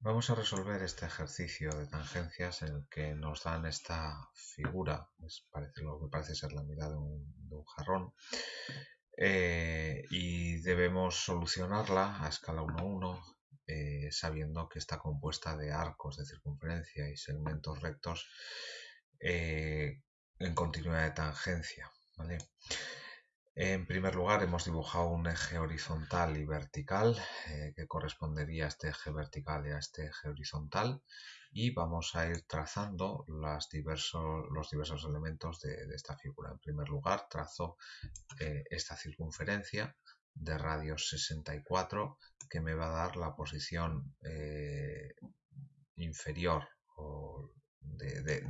Vamos a resolver este ejercicio de tangencias en el que nos dan esta figura, parece, lo que parece ser la mitad de un, jarrón, eh, y debemos solucionarla a escala 1-1 eh, sabiendo que está compuesta de arcos de circunferencia y segmentos rectos eh, en continuidad de tangencia. En primer lugar hemos dibujado un eje horizontal y vertical eh, que correspondería a este eje vertical y a este eje horizontal y vamos a ir trazando los diversos elementos de, esta figura. En primer lugar trazo eh, esta circunferencia de radio 64 que me va a dar la posición eh, inferior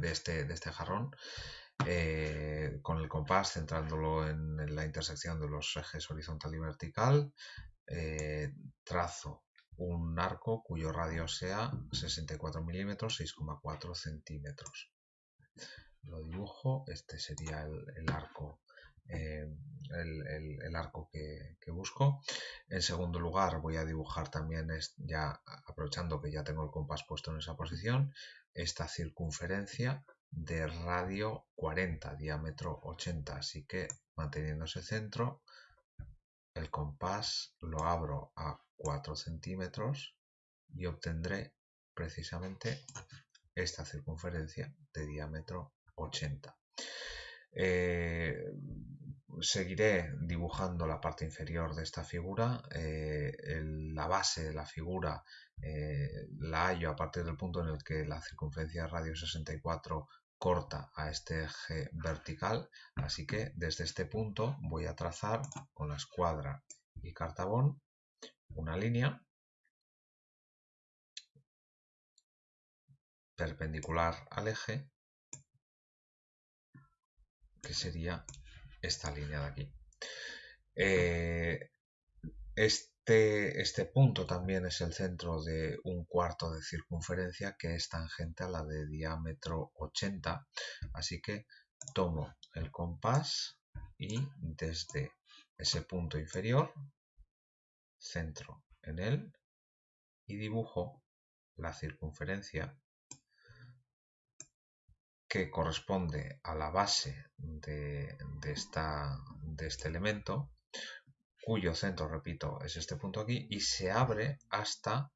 este, de este jarrón eh, con el compás centrándolo en, la intersección de los ejes horizontal y vertical, eh, trazo un arco cuyo radio sea 64 milímetros, 6,4 centímetros. Lo dibujo, este sería el, arco, eh, el, arco que, que, busco. En segundo lugar voy a dibujar también, ya aprovechando que ya tengo el compás puesto en esa posición, esta circunferencia de radio 40, diámetro 80. Así que manteniendo ese centro, el compás lo abro a 4 centímetros y obtendré precisamente esta circunferencia de diámetro 80. Eh, seguiré dibujando la parte inferior de esta figura. Eh, la base de la figura eh, la hallo a partir del punto en el que la circunferencia de radio 64 corta a este eje vertical. Así que desde este punto voy a trazar con la escuadra y cartabón una línea perpendicular al eje que sería esta línea de aquí. Eh, este, este, punto también es el centro de un cuarto de circunferencia que es tangente a la de diámetro 80. Así que tomo el compás y desde ese punto inferior centro en él y dibujo la circunferencia que corresponde a la base de, este elemento, cuyo centro, repito, es este punto aquí, y se abre hasta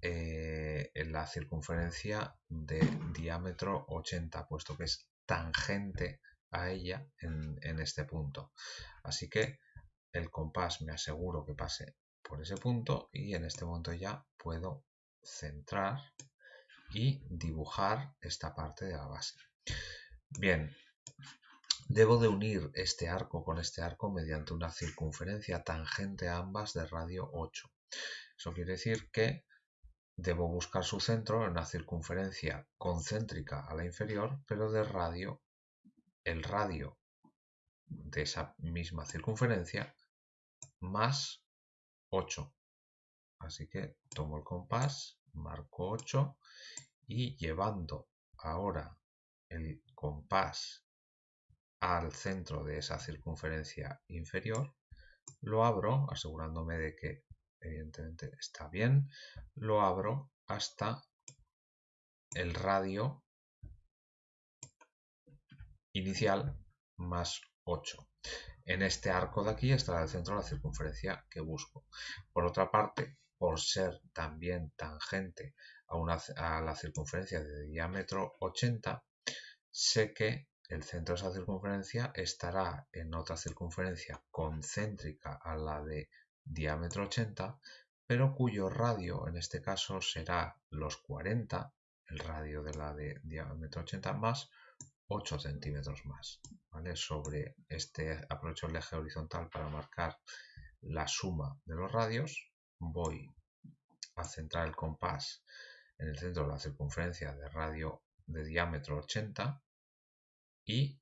eh, la circunferencia de diámetro 80, puesto que es tangente a ella en este punto. Así que el compás me aseguro que pase por ese punto y en este momento ya puedo centrar y dibujar esta parte de la base. Bien, debo de unir este arco con este arco mediante una circunferencia tangente a ambas de radio 8. Eso quiere decir que debo buscar su centro en una circunferencia concéntrica a la inferior, pero de radio, el radio de esa misma circunferencia más 8. Así que tomo el compás, marco 8 y llevando ahora el compás al centro de esa circunferencia inferior, lo abro asegurándome de que evidentemente está bien, lo abro hasta el radio inicial más 8. En este arco de aquí estará el centro de la circunferencia que busco. Por otra parte, por ser también tangente a, una, a la circunferencia de diámetro 80, sé que el centro de esa circunferencia estará en otra circunferencia concéntrica a la de diámetro 80, pero cuyo radio en este caso será los 40, el radio de la de diámetro 80 más 8 centímetros más. Sobre este aprovecho el eje horizontal para marcar la suma de los radios. Voy a centrar el compás en el centro de la circunferencia de radio de diámetro 80 y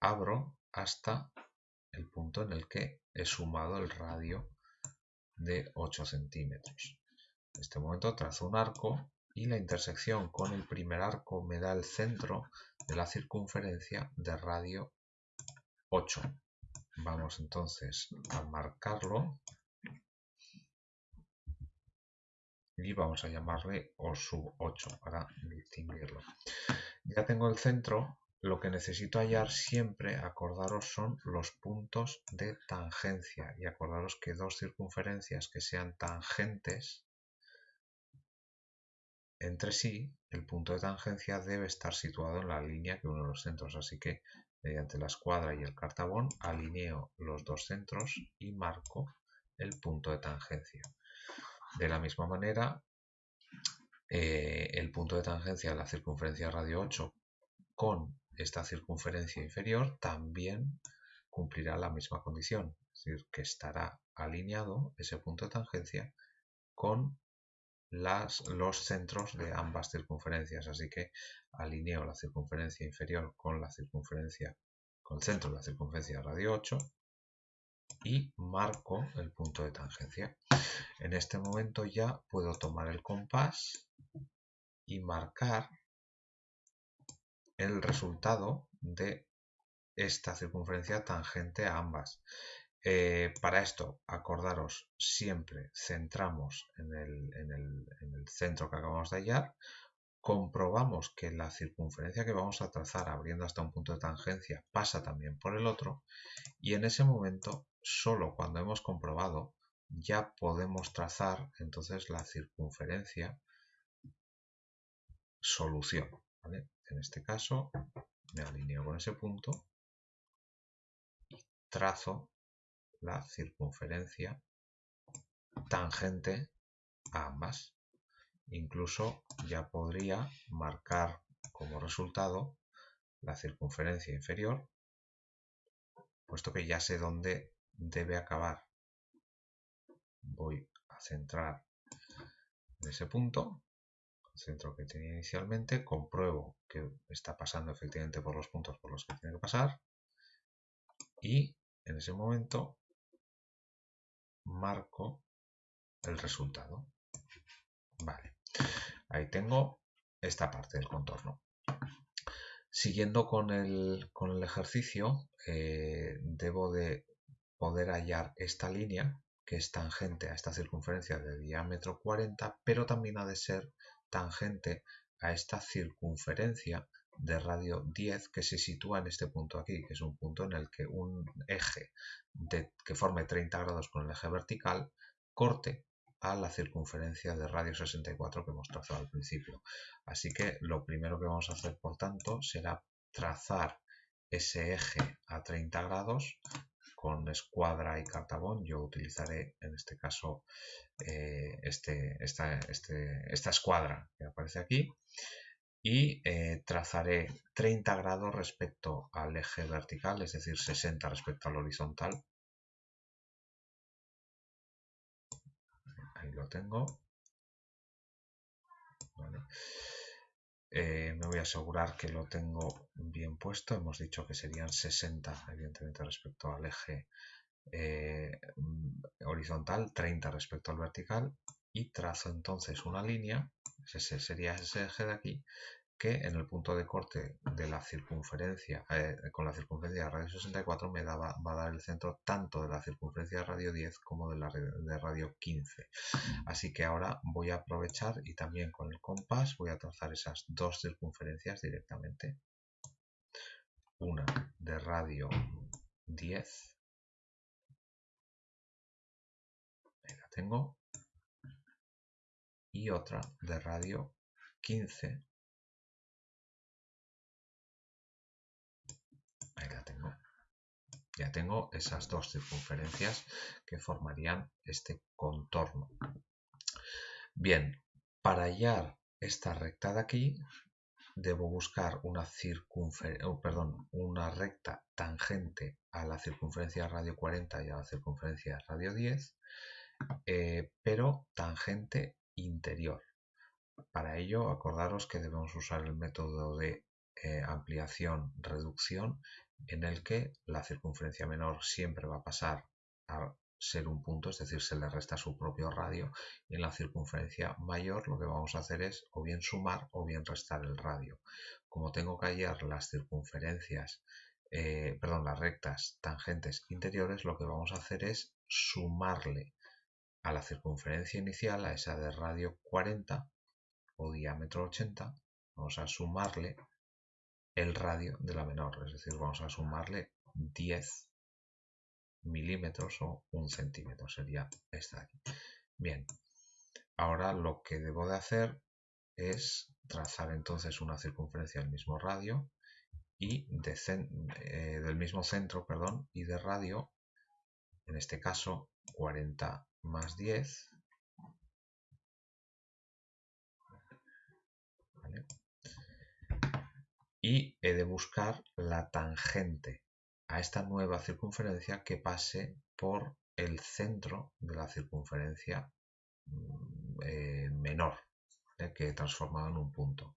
abro hasta el punto en el que he sumado el radio de 8 centímetros. En este momento trazo un arco y la intersección con el primer arco me da el centro de la circunferencia de radio 8. Vamos entonces a marcarlo y vamos a llamarle O sub 8 para distinguirlo. Ya tengo el centro, lo que necesito hallar siempre, acordaros, son los puntos de tangencia y acordaros que dos circunferencias que sean tangentes entre sí, el punto de tangencia debe estar situado en la línea que une los centros, así que mediante la escuadra y el cartabón alineo los dos centros y marco el punto de tangencia. De la misma manera, eh, el punto de tangencia de la circunferencia radio 8 con esta circunferencia inferior también cumplirá la misma condición, es decir, que estará alineado ese punto de tangencia con las, los centros de ambas circunferencias. Así que alineo la circunferencia inferior con la circunferencia, con el centro de la circunferencia radio 8 y marco el punto de tangencia. En este momento ya puedo tomar el compás y marcar el resultado de esta circunferencia tangente a ambas. Eh, para esto, acordaros, siempre centramos en el, centro que acabamos de hallar, comprobamos que la circunferencia que vamos a trazar abriendo hasta un punto de tangencia pasa también por el otro y en ese momento, solo cuando hemos comprobado, ya podemos trazar entonces la circunferencia solución. En este caso me alineo con ese punto trazo la circunferencia tangente a ambas. Incluso ya podría marcar como resultado la circunferencia inferior, puesto que ya sé dónde debe acabar. Voy a centrar en ese punto, el centro que tenía inicialmente, compruebo que está pasando efectivamente por los puntos por los que tiene que pasar y en ese momento marco el resultado. Vale, ahí tengo esta parte del contorno. Siguiendo con el, ejercicio, eh, debo de poder hallar esta línea que es tangente a esta circunferencia de diámetro 40, pero también ha de ser tangente a esta circunferencia de radio 10 que se sitúa en este punto aquí, que es un punto en el que un eje que forme 30 grados con el eje vertical corte a la circunferencia de radio 64 que hemos trazado al principio. Así que lo primero que vamos a hacer, por tanto, será trazar ese eje a 30 grados con escuadra y cartabón. Yo utilizaré en este caso eh, este, esta, este, esta escuadra que aparece aquí y eh, trazaré 30 grados respecto al eje vertical, es decir, 60 respecto al horizontal. Lo tengo. Eh, me voy a asegurar que lo tengo bien puesto. Hemos dicho que serían 60, evidentemente, respecto al eje eh, horizontal, 30 respecto al vertical. Y trazo entonces una línea ese sería ese eje de aquí, que en el punto de corte de la circunferencia, eh, con la circunferencia de radio 64 me va a dar el centro tanto de la circunferencia de radio 10 como de la de radio 15. Así que ahora voy a aprovechar y también con el compás voy a trazar esas dos circunferencias directamente. Una de radio 10. Ahí la tengo y otra de radio 15. Ahí la tengo. Ya tengo esas dos circunferencias que formarían este contorno. Bien, para hallar esta recta de aquí, debo buscar una, oh, perdón, una recta tangente a la circunferencia radio 40 y a la circunferencia radio 10, eh, pero tangente interior. Para ello, acordaros que debemos usar el método de eh, ampliación-reducción en el que la circunferencia menor siempre va a pasar a ser un punto, es decir, se le resta su propio radio y en la circunferencia mayor lo que vamos a hacer es o bien sumar o bien restar el radio. Como tengo que hallar las circunferencias, eh, perdón, las rectas tangentes interiores, lo que vamos a hacer es sumarle a la circunferencia inicial, a esa de radio 40 o diámetro 80, vamos a sumarle el radio de la menor, es decir, vamos a sumarle 10 milímetros o un centímetro, sería esta aquí. Bien, ahora lo que debo de hacer es trazar entonces una circunferencia del mismo radio y eh, del mismo centro, perdón, y de radio, en este caso 40 más 10, y he de buscar la tangente a esta nueva circunferencia que pase por el centro de la circunferencia mm, eh, menor que he transformado en un punto.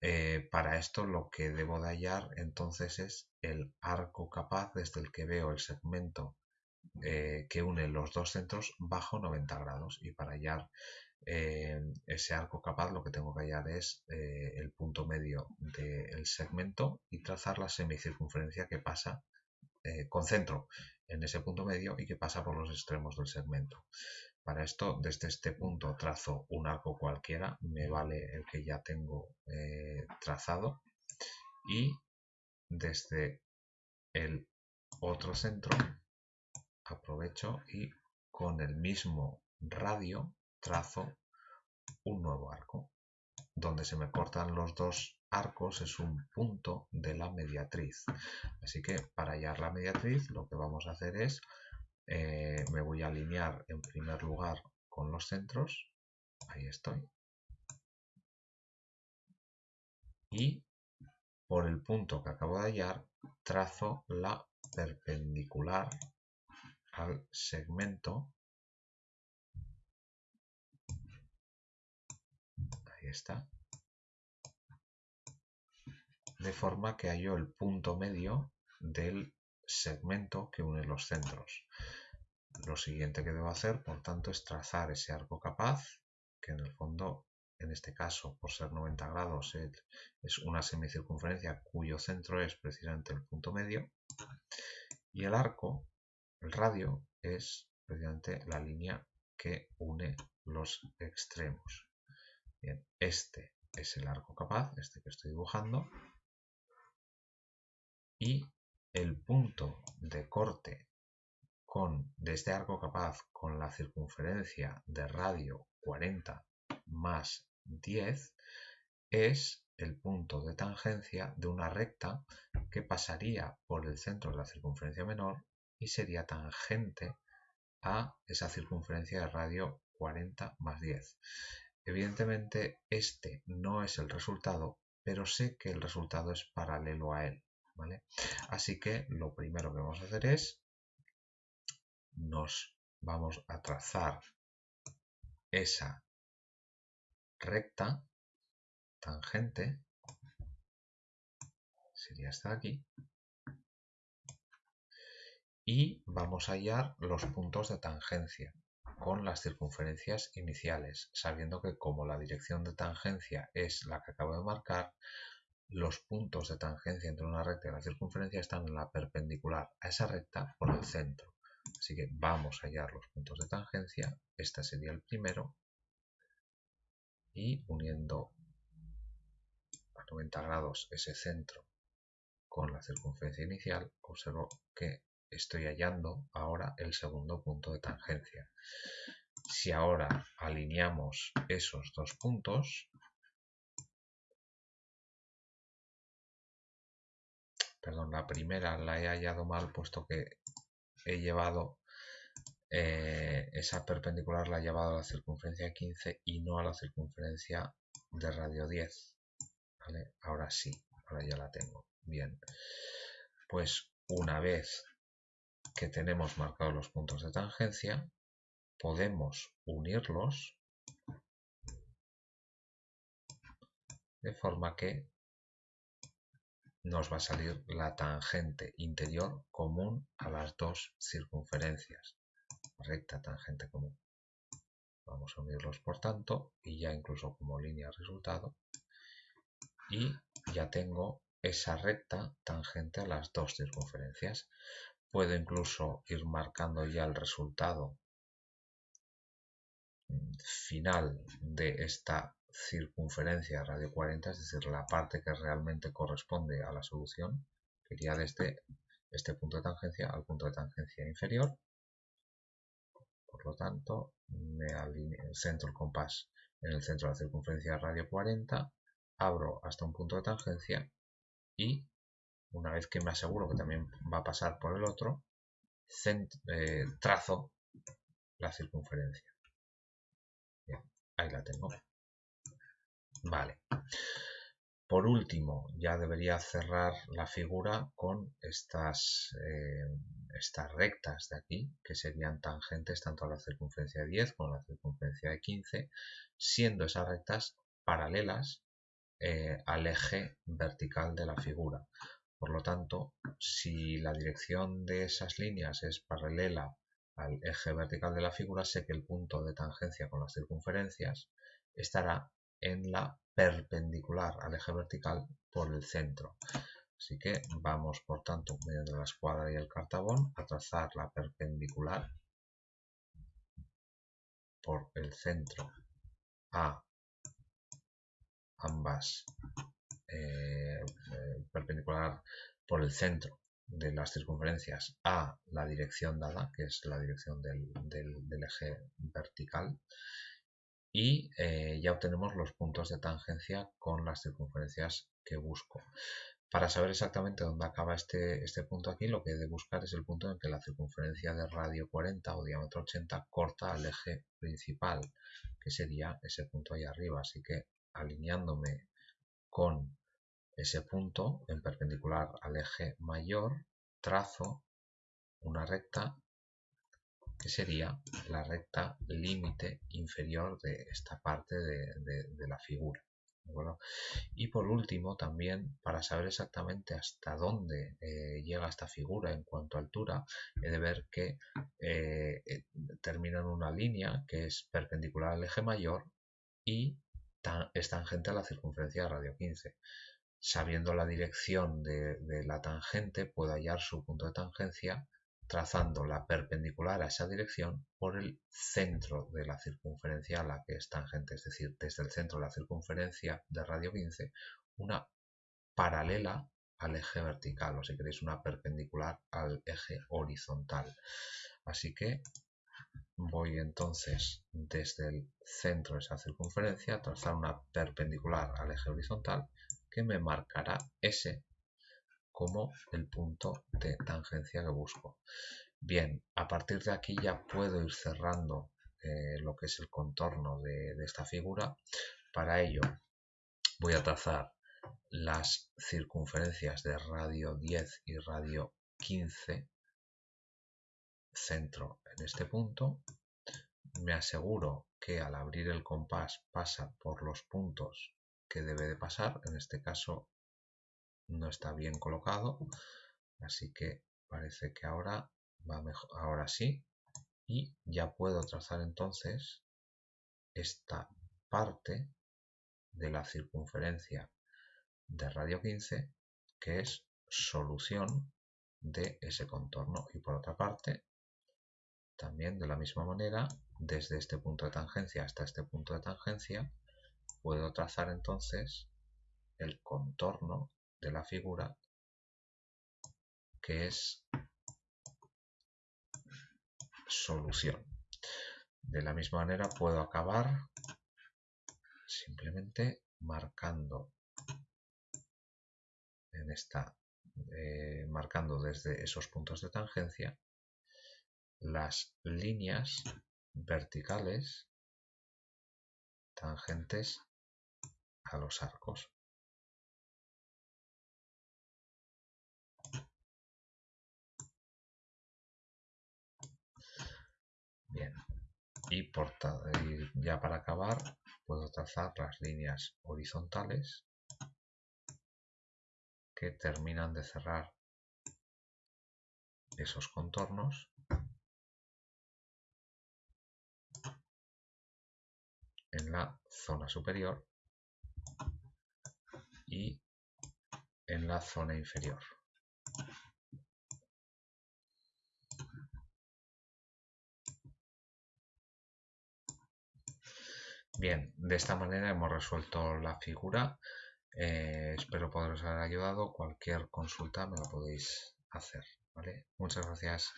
Eh, para esto lo que debo de hallar entonces es el arco capaz desde el que veo el segmento eh, que une los dos centros bajo 90 grados y para hallar eh, ese arco capaz lo que tengo que hallar es el punto medio del segmento y trazar la semicircunferencia que pasa con centro en ese punto medio y que pasa por los extremos del segmento. Para esto, desde este punto trazo un arco cualquiera, me vale el que ya tengo eh, trazado y desde el otro centro aprovecho y con el mismo radio trazo un nuevo arco. Donde se me cortan los dos arcos es un punto de la mediatriz. Así que para hallar la mediatriz lo que vamos a hacer es eh, me voy a alinear en primer lugar con los centros. Ahí estoy. Y por el punto que acabo de hallar, trazo la perpendicular al segmento. De forma que hallo el punto medio del segmento que une los centros. Lo siguiente que debo hacer, por tanto, es trazar ese arco capaz, que en el fondo, en este caso, por ser 90 grados, es una semicircunferencia cuyo centro es precisamente el punto medio. Y el arco, el radio, es precisamente la línea que une los extremos. Bien, este es el arco capaz, este que estoy dibujando. Y el punto de corte con, de este arco capaz con la circunferencia de radio 40 más 10 es el punto de tangencia de una recta que pasaría por el centro de la circunferencia menor y sería tangente a esa circunferencia de radio 40 más 10. Evidentemente este no es el resultado, pero sé que el resultado es paralelo a él. Así que lo primero que vamos a hacer es, nos vamos a trazar esa recta tangente, sería esta de aquí, y vamos a hallar los puntos de tangencia con las circunferencias iniciales, sabiendo que como la dirección de tangencia es la que acabo de marcar, los puntos de tangencia entre una recta y la circunferencia están en la perpendicular a esa recta por el centro. Así que vamos a hallar los puntos de tangencia. Este sería el primero. Y uniendo a 90 grados ese centro con la circunferencia inicial, observo que estoy hallando ahora el segundo punto de tangencia. Si ahora alineamos esos dos puntos, perdón, la primera la he hallado mal puesto que he llevado eh, esa perpendicular la he llevado a la circunferencia 15 y no a la circunferencia de radio 10. Ahora sí, ahora ya la tengo. Bien, pues una vez que tenemos marcados los puntos de tangencia, podemos unirlos de forma que nos va a salir la tangente interior común a las dos circunferencias. Recta tangente común. Vamos a unirlos por tanto y ya incluso como línea resultado. Y ya tengo esa recta tangente a las dos circunferencias. Puedo incluso ir marcando ya el resultado final de esta circunferencia radio 40, es decir, la parte que realmente corresponde a la solución, que iría desde este punto de tangencia al punto de tangencia inferior. Por lo tanto, me alineo, centro el compás en el centro de la circunferencia radio 40, abro hasta un punto de tangencia y una vez que me aseguro que también va a pasar por el otro, eh, trazo la circunferencia. ahí la tengo. Vale. Por último, ya debería cerrar la figura con estas, eh, estas rectas de aquí, que serían tangentes tanto a la circunferencia de 10 como a la circunferencia de 15, siendo esas rectas paralelas eh, al eje vertical de la figura. Por lo tanto, si la dirección de esas líneas es paralela al eje vertical de la figura, sé que el punto de tangencia con las circunferencias estará en la perpendicular al eje vertical por el centro. Así que vamos, por tanto, mediante la escuadra y el cartabón, a trazar la perpendicular por el centro a ambas eh, perpendicular por el centro de las circunferencias a la dirección dada, que es la dirección del, eje vertical, y eh, ya obtenemos los puntos de tangencia con las circunferencias que busco. Para saber exactamente dónde acaba este, este punto aquí, lo que he de buscar es el punto en que la circunferencia de radio 40 o diámetro 80 corta al eje principal, que sería ese punto ahí arriba. Así que alineándome con ese punto en perpendicular al eje mayor, trazo una recta que sería la recta límite inferior de esta parte de, la figura. Y por último, también para saber exactamente hasta dónde eh, llega esta figura en cuanto a altura, he de ver que eh, eh, termina en una línea que es perpendicular al eje mayor y es tangente a la circunferencia de radio 15 sabiendo la dirección de, la tangente, puedo hallar su punto de tangencia trazando la perpendicular a esa dirección por el centro de la circunferencia a la que es tangente, es decir, desde el centro de la circunferencia de radio 15, una paralela al eje vertical, o si queréis una perpendicular al eje horizontal. Así que voy entonces desde el centro de esa circunferencia a trazar una perpendicular al eje horizontal que me marcará S como el punto de tangencia que busco. Bien, a partir de aquí ya puedo ir cerrando eh, lo que es el contorno de, de esta figura. Para ello voy a trazar las circunferencias de radio 10 y radio 15 centro en este punto me aseguro que al abrir el compás pasa por los puntos que debe de pasar. En este caso no está bien colocado, así que parece que ahora va mejor. Ahora sí, y ya puedo trazar entonces esta parte de la circunferencia de radio 15 que es solución de ese contorno y por otra parte también de la misma manera desde este punto de tangencia hasta este punto de tangencia puedo trazar entonces el contorno de la figura que es solución. De la misma manera puedo acabar simplemente marcando en esta eh, marcando desde esos puntos de tangencia las líneas verticales tangentes a los arcos. Bien, y, por, ya para acabar puedo trazar las líneas horizontales que terminan de cerrar esos contornos en la zona superior y en la zona inferior. Bien, de esta manera hemos resuelto la figura. Eh, espero poderos haber ayudado. Cualquier consulta me la podéis hacer. ¿vale? Muchas gracias.